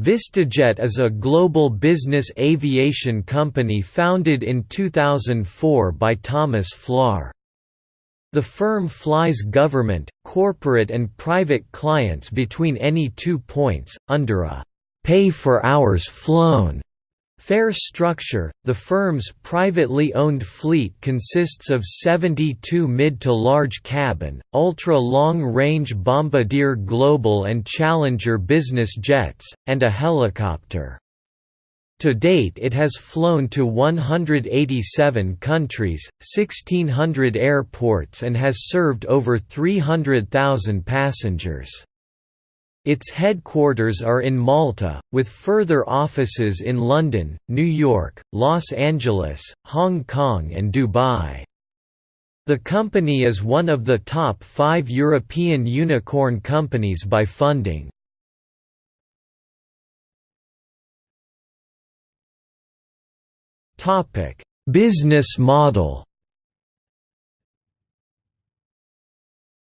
VistaJet is a global business aviation company founded in 2004 by Thomas Flohr. The firm flies government, corporate and private clients between any two points, under a «pay for hours flown» Fare structure – The firm's privately owned fleet consists of 72 mid to large cabin, ultra-long-range Bombardier Global and Challenger business jets, and a helicopter. To date it has flown to 187 countries, 1,600 airports and has served over 300,000 passengers. Its headquarters are in Malta, with further offices in London, New York, Los Angeles, Hong Kong and Dubai. The company is one of the top five European unicorn companies by funding. Business model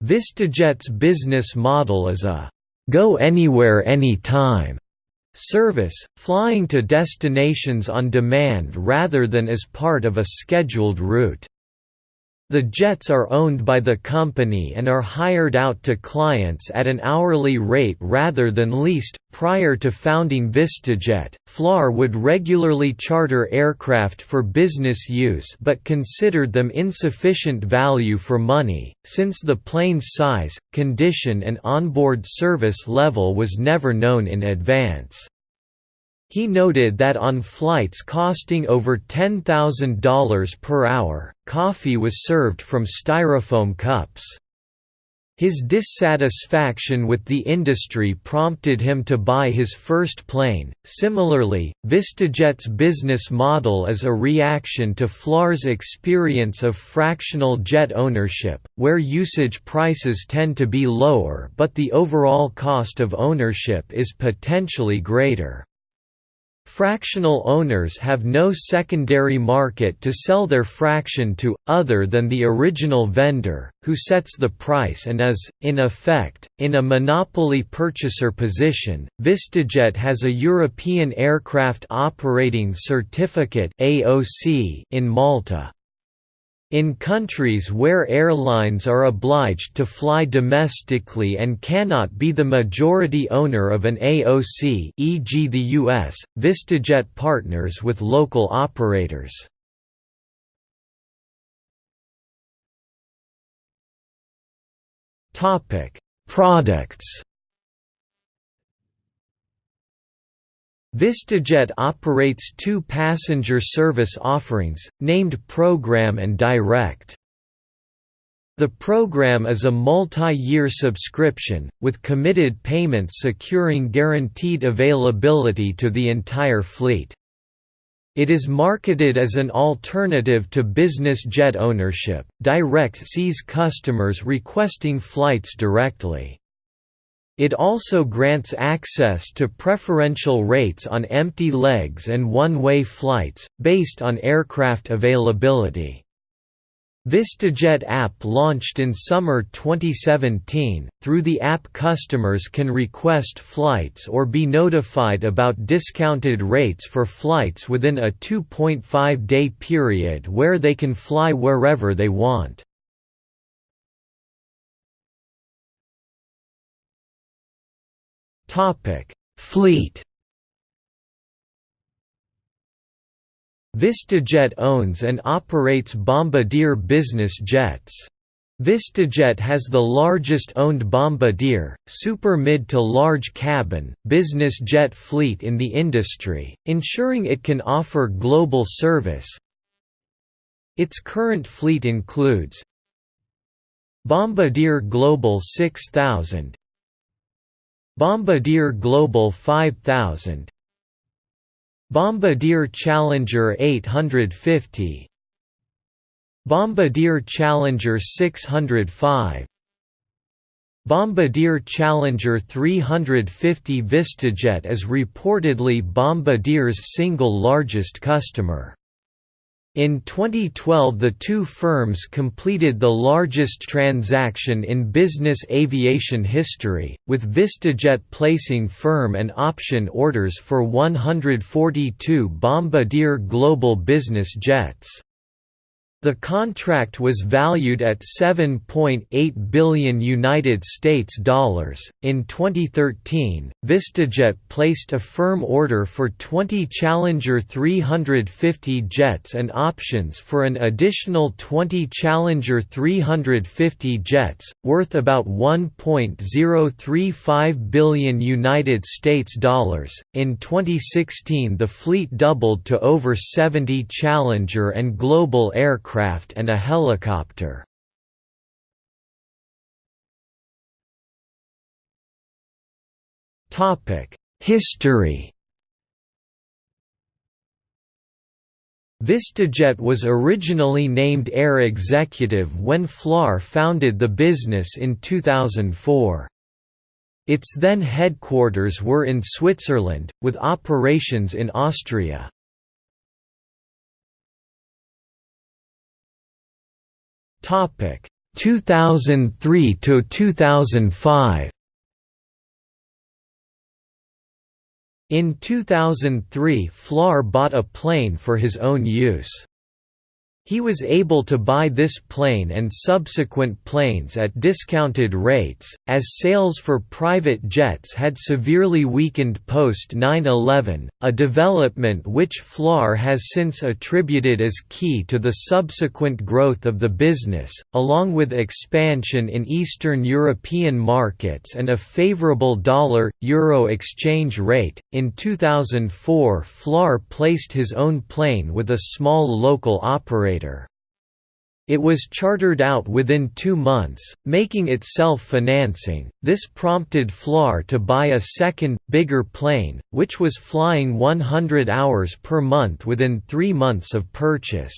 VistaJet's business model is a Go Anywhere Anytime service, flying to destinations on demand rather than as part of a scheduled route. The jets are owned by the company and are hired out to clients at an hourly rate rather than leased. Prior to founding VistaJet, Flohr would regularly charter aircraft for business use but considered them insufficient value for money, since the plane's size, condition, and onboard service level was never known in advance. He noted that on flights costing over $10,000 per hour, coffee was served from styrofoam cups. His dissatisfaction with the industry prompted him to buy his first plane. Similarly, VistaJet's business model is a reaction to Flohr's experience of fractional jet ownership, where usage prices tend to be lower but the overall cost of ownership is potentially greater. Fractional owners have no secondary market to sell their fraction to, other than the original vendor, who sets the price and is, in effect, in a monopoly purchaser position. VistaJet has a European Aircraft Operating Certificate in Malta. In countries where airlines are obliged to fly domestically and cannot be the majority owner of an AOC e.g. the US, VistaJet partners with local operators. Products VistaJet operates two passenger service offerings, named Program and Direct. The program is a multi-year subscription, with committed payments securing guaranteed availability to the entire fleet. It is marketed as an alternative to business jet ownership. Direct sees customers requesting flights directly. It also grants access to preferential rates on empty legs and one-way flights, based on aircraft availability. VistaJet app launched in summer 2017. Through the app, customers can request flights or be notified about discounted rates for flights within a 2.5 day period where they can fly wherever they want. Topic: Fleet. VistaJet owns and operates Bombardier business jets. VistaJet has the largest owned Bombardier, super mid to large cabin, business jet fleet in the industry, ensuring it can offer global service. Its current fleet includes Bombardier Global 6000, Bombardier Global 5000 Bombardier Challenger 850 Bombardier Challenger 605 Bombardier Challenger 350 VistaJet is reportedly Bombardier's single largest customer. In 2012 the two firms completed the largest transaction in business aviation history, with VistaJet placing firm and option orders for 142 Bombardier Global Business jets. The contract was valued at 7.8 billion United States dollars. In 2013, VistaJet placed a firm order for 20 Challenger 350 jets and options for an additional 20 Challenger 350 jets, worth about 1.035 billion United States dollars. In 2016, the fleet doubled to over 70 Challenger and Global aircraft aircraft and a helicopter. History VistaJet was originally named Air Executive when Flohr founded the business in 2004. Its then headquarters were in Switzerland, with operations in Austria. Topic 2003 to 2005. In 2003 Flohr bought a plane for his own use. He was able to buy this plane and subsequent planes at discounted rates, as sales for private jets had severely weakened post 9-11, a development which Flohr has since attributed as key to the subsequent growth of the business, along with expansion in Eastern European markets and a favorable dollar-euro exchange rate. In 2004 Flohr placed his own plane with a small local operator operator. It was chartered out within two months, making it self-financing. This prompted Flohr to buy a second, bigger plane, which was flying 100 hours per month within three months of purchase.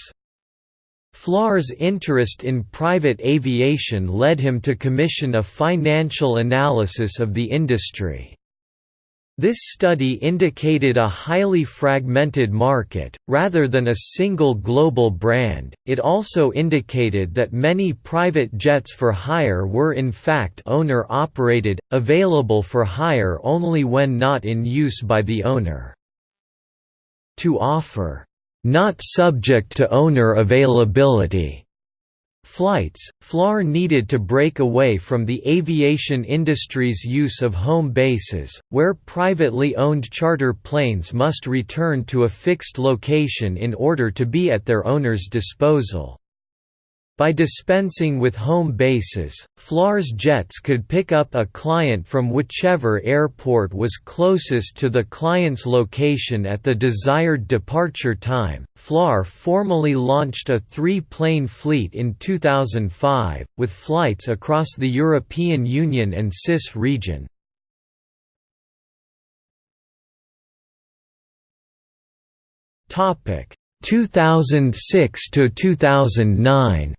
Flohr's interest in private aviation led him to commission a financial analysis of the industry. This study indicated a highly fragmented market, rather than a single global brand. It also indicated that many private jets for hire were in fact owner operated, available for hire only when not in use by the owner. To offer, not subject to owner availability flights, Flohr needed to break away from the aviation industry's use of home bases, where privately owned charter planes must return to a fixed location in order to be at their owner's disposal. By dispensing with home bases, Flohr's jets could pick up a client from whichever airport was closest to the client's location at the desired departure time. Flohr formally launched a three plane fleet in 2005, with flights across the European Union and CIS region. Topic 2006 to 2009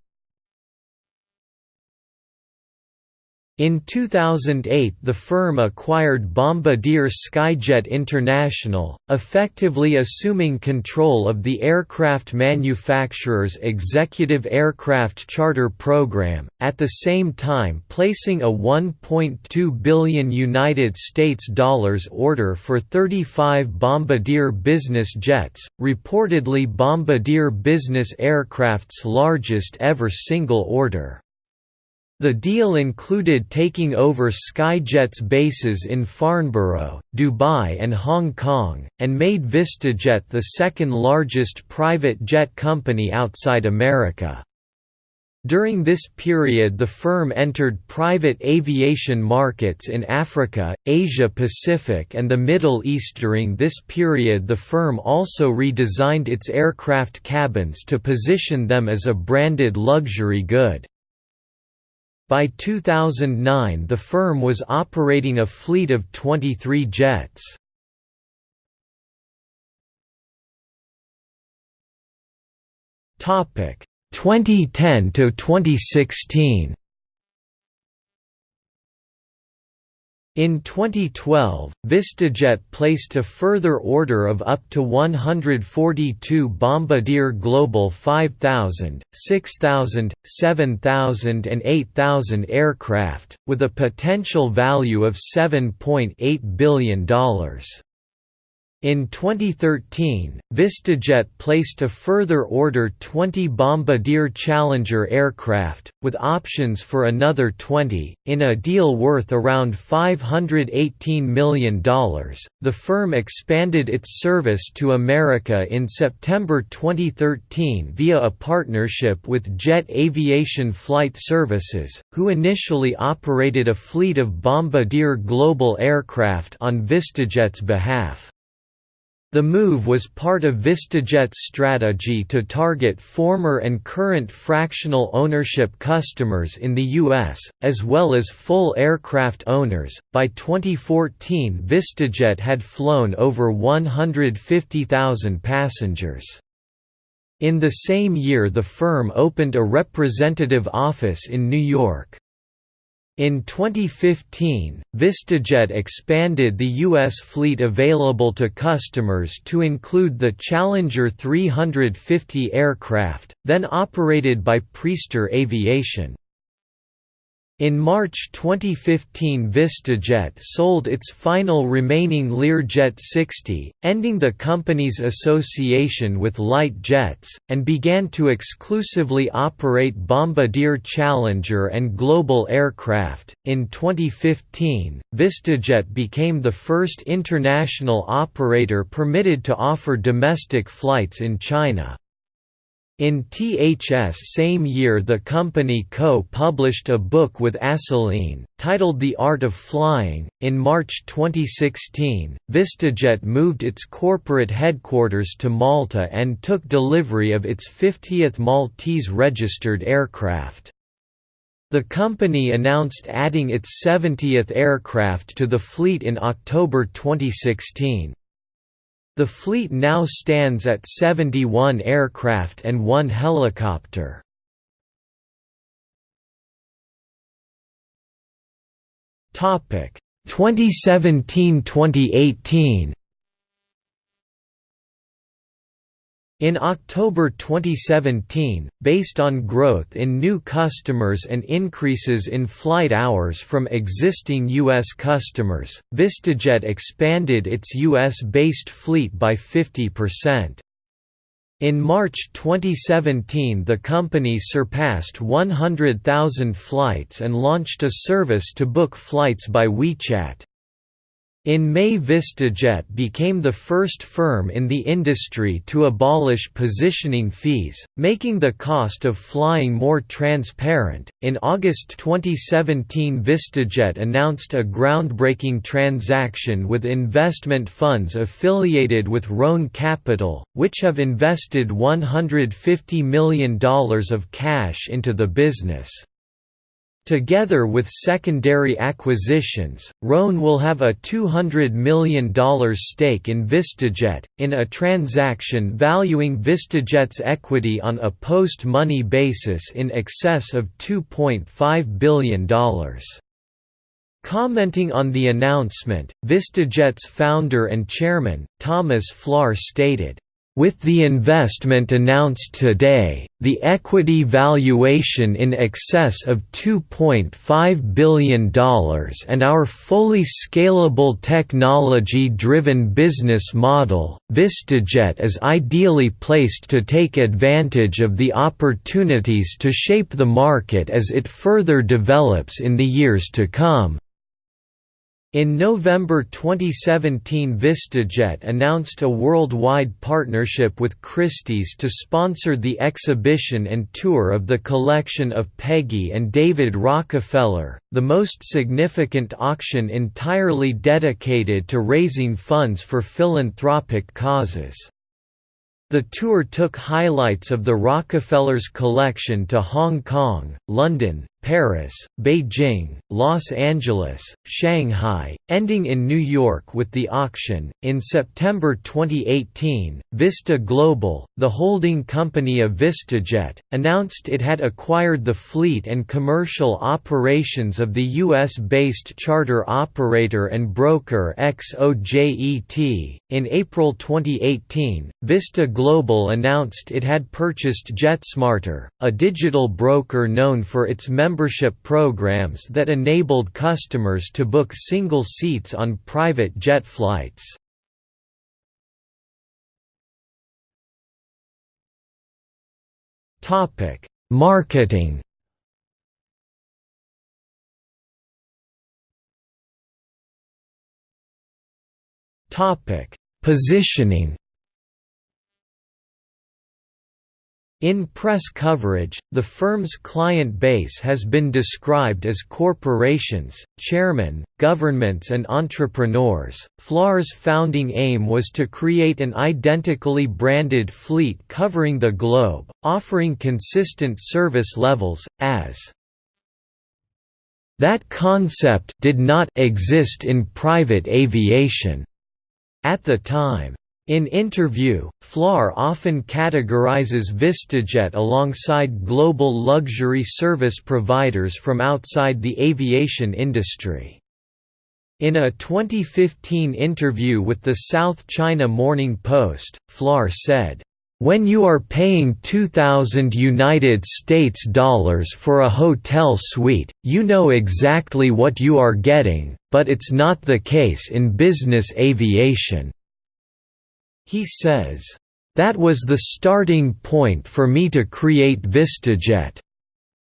In 2008 the firm acquired Bombardier Skyjet International, effectively assuming control of the aircraft manufacturer's executive aircraft charter program, at the same time placing a 1.2 billion United States dollars order for 35 Bombardier business jets, reportedly Bombardier business aircraft's largest ever single order. The deal included taking over Skyjet's bases in Farnborough, Dubai and Hong Kong, and made VistaJet the second largest private jet company outside America. During this period the firm entered private aviation markets in Africa, Asia Pacific and the Middle East During this period the firm also redesigned its aircraft cabins to position them as a branded luxury good. By 2009 the firm was operating a fleet of 23 jets. Topic 2010 to 2016. In 2012, VistaJet placed a further order of up to 142 Bombardier Global 5000, 6000, 7000 and 8000 aircraft, with a potential value of $7.8 billion. In 2013, VistaJet placed a further order 20 Bombardier Challenger aircraft, with options for another 20, in a deal worth around $518 million. The firm expanded its service to America in September 2013 via a partnership with Jet Aviation Flight Services, who initially operated a fleet of Bombardier Global aircraft on VistaJet's behalf. The move was part of VistaJet's strategy to target former and current fractional ownership customers in the U.S., as well as full aircraft owners. By 2014, VistaJet had flown over 150,000 passengers. In the same year, the firm opened a representative office in New York. In 2015, VistaJet expanded the U.S. fleet available to customers to include the Challenger 350 aircraft, then operated by Priester Aviation. In March 2015 VistaJet sold its final remaining Learjet 60, ending the company's association with light jets, and began to exclusively operate Bombardier Challenger and Global aircraft. In 2015, VistaJet became the first international operator permitted to offer domestic flights in China. In THS same year the company co-published a book with Assouline, titled The Art of Flying. In March 2016, VistaJet moved its corporate headquarters to Malta and took delivery of its 50th Maltese registered aircraft. The company announced adding its 70th aircraft to the fleet in October 2016. The fleet now stands at 71 aircraft and one helicopter. Topic 2017-2018 In October 2017, based on growth in new customers and increases in flight hours from existing U.S. customers, VistaJet expanded its U.S.-based fleet by 50%. In March 2017 the company surpassed 100,000 flights and launched a service to book flights by WeChat. In May VistaJet became the first firm in the industry to abolish positioning fees, making the cost of flying more transparent. In August 2017, VistaJet announced a groundbreaking transaction with investment funds affiliated with Rhône Capital, which have invested $150 million of cash into the business. Together with secondary acquisitions, Rhône will have a $200 million stake in VistaJet, in a transaction valuing VistaJet's equity on a post-money basis in excess of $2.5 billion. Commenting on the announcement, VistaJet's founder and chairman, Thomas Flohr stated, with the investment announced today, the equity valuation in excess of $2.5 billion and our fully scalable technology-driven business model, VistaJet is ideally placed to take advantage of the opportunities to shape the market as it further develops in the years to come. In November 2017 VistaJet announced a worldwide partnership with Christie's to sponsor the exhibition and tour of the collection of Peggy and David Rockefeller, the most significant auction entirely dedicated to raising funds for philanthropic causes. The tour took highlights of the Rockefellers' collection to Hong Kong, London, Paris, Beijing, Los Angeles, Shanghai, ending in New York with the auction. In September 2018, Vista Global, the holding company of VistaJet, announced it had acquired the fleet and commercial operations of the US based charter operator and broker XOJET. In April 2018, Vista Global announced it had purchased JetSmarter, a digital broker known for its membership programs that enabled customers to book single seats on private jet flights. Marketing Positioning In press coverage, the firm's client base has been described as corporations, chairmen, governments, and entrepreneurs. Flohr's founding aim was to create an identically branded fleet covering the globe, offering consistent service levels, as that concept did not exist in private aviation at the time. In interview, Flohr often categorizes VistaJet alongside global luxury service providers from outside the aviation industry. In a 2015 interview with the South China Morning Post, Flohr said, when you are paying 2000 United States dollars for a hotel suite, you know exactly what you are getting, but it's not the case in business aviation. He says, "...that was the starting point for me to create VistaJet."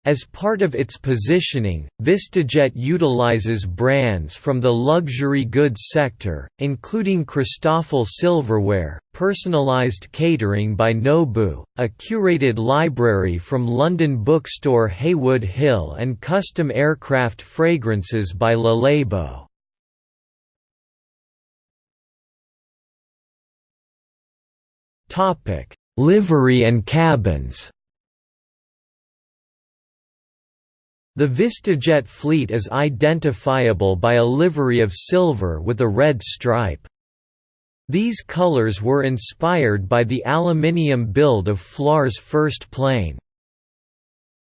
As part of its positioning, VistaJet utilizes brands from the luxury goods sector, including Christofle Silverware, personalized catering by Nobu, a curated library from London bookstore Heywood Hill and custom aircraft fragrances by Le Topic: Livery and cabins. The VistaJet fleet is identifiable by a livery of silver with a red stripe. These colors were inspired by the aluminium build of Flohr's first plane.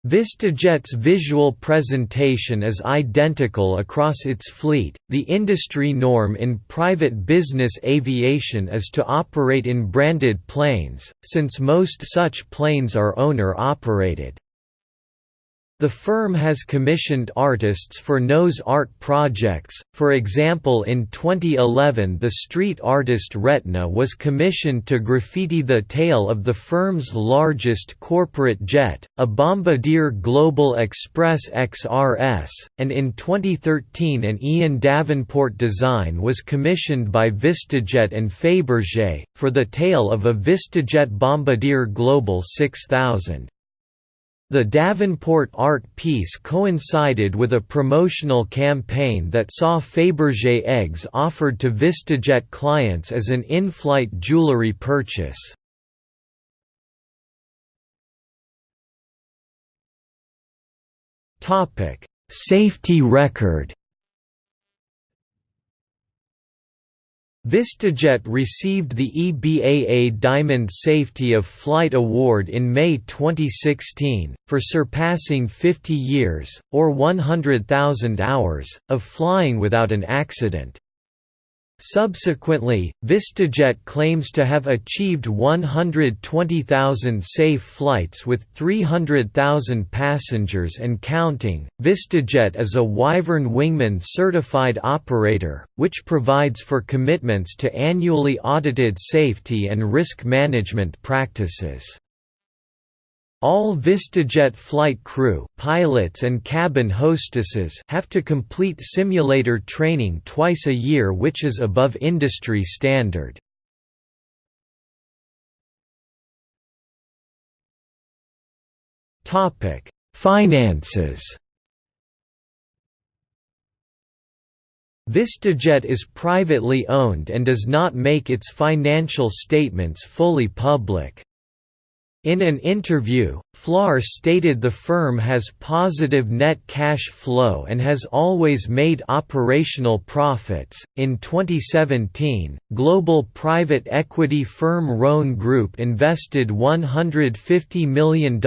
VistaJet's visual presentation is identical across its fleet. The industry norm in private business aviation is to operate in branded planes, since most such planes are owner operated. The firm has commissioned artists for nose art projects, for example in 2011 the street artist Retna was commissioned to graffiti the tail of the firm's largest corporate jet, a Bombardier Global Express XRS, and in 2013 an Ian Davenport design was commissioned by VistaJet and Fabergé, for the tail of a VistaJet Bombardier Global 6000. The Davenport art piece coincided with a promotional campaign that saw Fabergé eggs offered to VistaJet clients as an in-flight jewelry purchase. Safety record VistaJet received the EBAA Diamond Safety of Flight Award in May 2016, for surpassing 50 years, or 100,000 hours, of flying without an accident. Subsequently, VistaJet claims to have achieved 120,000 safe flights with 300,000 passengers and counting. VistaJet is a Wyvern Wingman certified operator, which provides for commitments to annually audited safety and risk management practices. All VistaJet flight crew pilots and cabin hostesses have to complete simulator training twice a year which is above industry standard. Finances VistaJet is privately owned and does not make its financial statements fully public. In an interview, Flohr stated the firm has positive net cash flow and has always made operational profits. In 2017, global private equity firm Rhône Group invested $150 million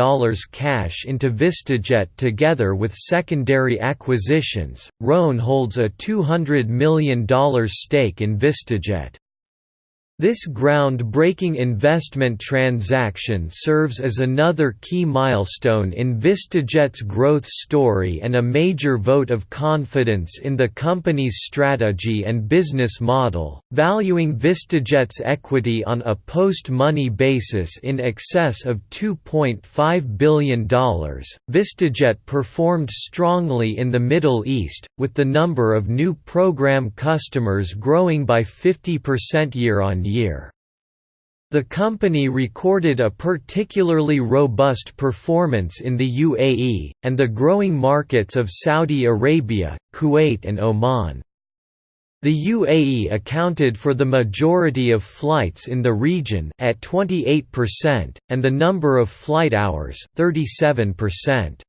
cash into VistaJet together with secondary acquisitions. Rhône holds a $200 million stake in VistaJet. This ground-breaking investment transaction serves as another key milestone in VistaJet's growth story and a major vote of confidence in the company's strategy and business model, valuing VistaJet's equity on a post-money basis in excess of $2.5 billion. VistaJet performed strongly in the Middle East, with the number of new program customers growing by 50% year on year. The company recorded a particularly robust performance in the UAE, and the growing markets of Saudi Arabia, Kuwait and Oman. The UAE accounted for the majority of flights in the region at 28% and the number of flight hours 37%.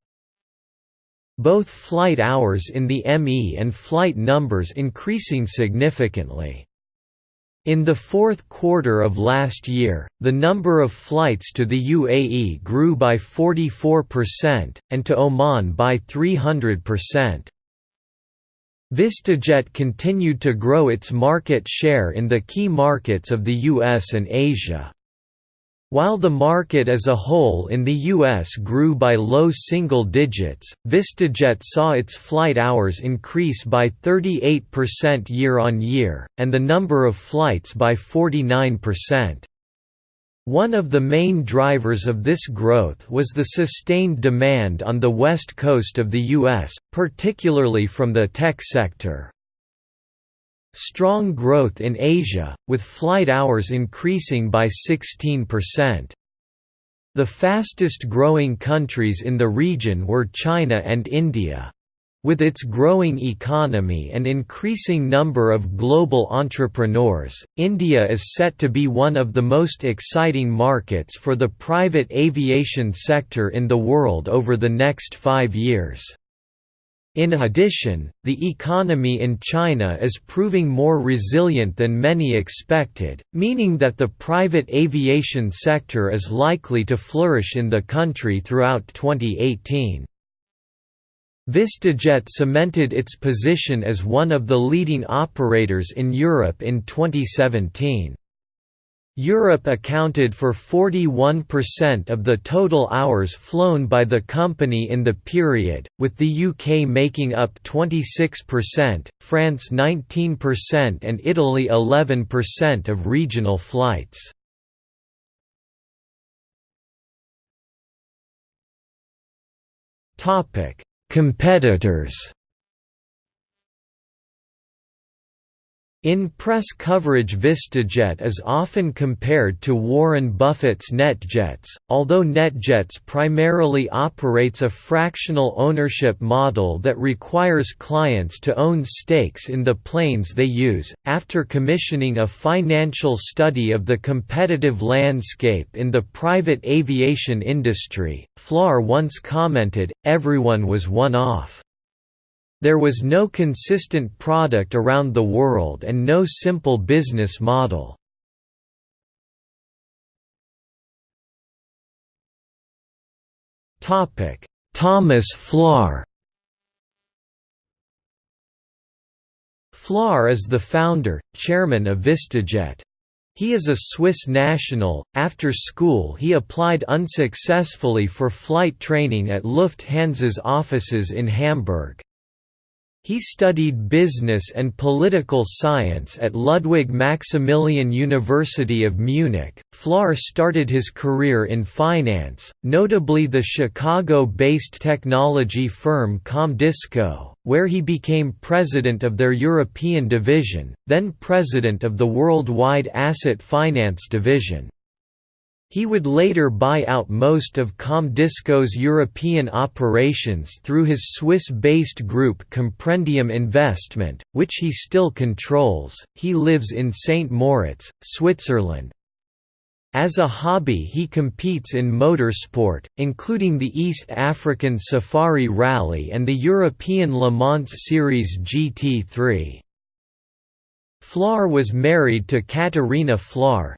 Both flight hours in the ME and flight numbers increasing significantly. In the fourth quarter of last year, the number of flights to the UAE grew by 44%, and to Oman by 300%. VistaJet continued to grow its market share in the key markets of the US and Asia. While the market as a whole in the U.S. grew by low single digits, VistaJet saw its flight hours increase by 38% year-on-year, and the number of flights by 49%. One of the main drivers of this growth was the sustained demand on the west coast of the U.S., particularly from the tech sector. Strong growth in Asia, with flight hours increasing by 16%. The fastest growing countries in the region were China and India. With its growing economy and increasing number of global entrepreneurs, India is set to be one of the most exciting markets for the private aviation sector in the world over the next five years. In addition, the economy in China is proving more resilient than many expected, meaning that the private aviation sector is likely to flourish in the country throughout 2018. VistaJet cemented its position as one of the leading operators in Europe in 2017. Europe accounted for 41% of the total hours flown by the company in the period, with the UK making up 26%, France 19% and Italy 11% of regional flights. Competitors In press coverage VistaJet is often compared to Warren Buffett's NetJets, although NetJets primarily operates a fractional ownership model that requires clients to own stakes in the planes they use. After commissioning a financial study of the competitive landscape in the private aviation industry, Flohr once commented, everyone was one off. There was no consistent product around the world and no simple business model. Thomas Flohr Flohr is the founder, chairman of VistaJet. He is a Swiss national. After school, he applied unsuccessfully for flight training at Lufthansa's offices in Hamburg. He studied business and political science at Ludwig Maximilian University of Munich. Flohr started his career in finance, notably the Chicago based technology firm Comdisco, where he became president of their European division, then president of the worldwide asset finance division. He would later buy out most of Comdisco's European operations through his Swiss-based group Comprendium Investment, which he still controls. He lives in St. Moritz, Switzerland. As a hobby he competes in motorsport, including the East African Safari Rally and the European Le Mans Series GT3. Flohr was married to Katerina Flohr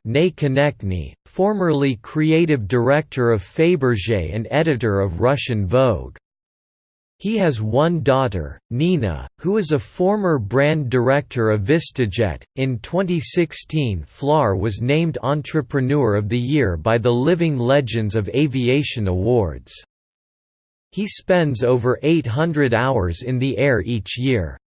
formerly creative director of Fabergé and editor of Russian Vogue. He has one daughter, Nina, who is a former brand director of VistaJet. In 2016, Flohr was named Entrepreneur of the Year by the Living Legends of Aviation Awards. He spends over 800 hours in the air each year.